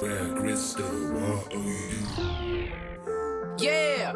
Where crystal, what are you? Yeah.